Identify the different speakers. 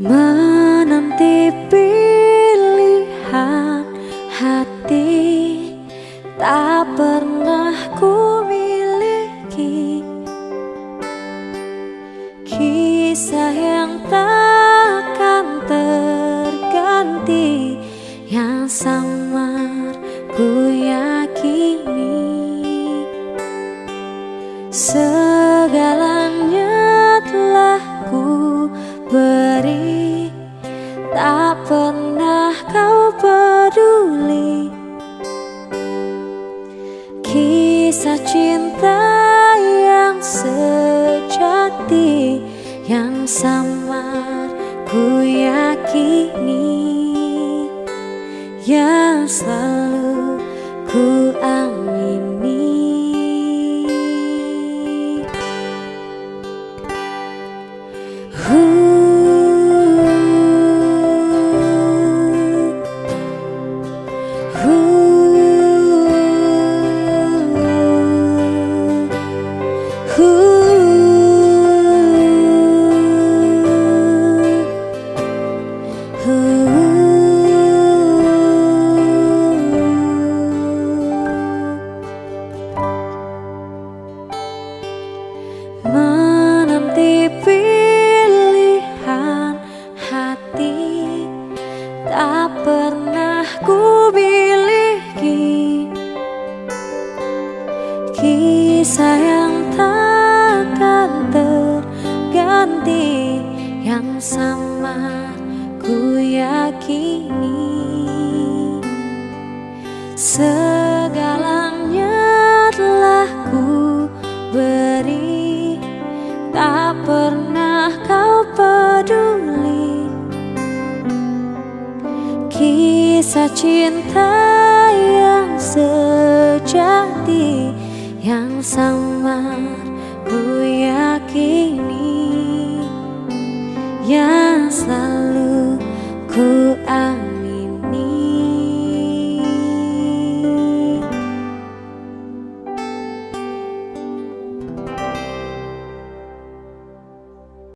Speaker 1: Menanti pilihan hati Tak pernah ku miliki. Kisah yang takkan terganti Yang sang kau peduli. Kisah cinta yang sejati Yang samar ku yakini. Yang selalu ku miliki Kisah yang takkan terganti Yang sama ku yakini. Segalanya telah ku beri Tak pernah kau peduli Kisah cinta yang sejati Yang sama ku yakini Yang selalu ku anggap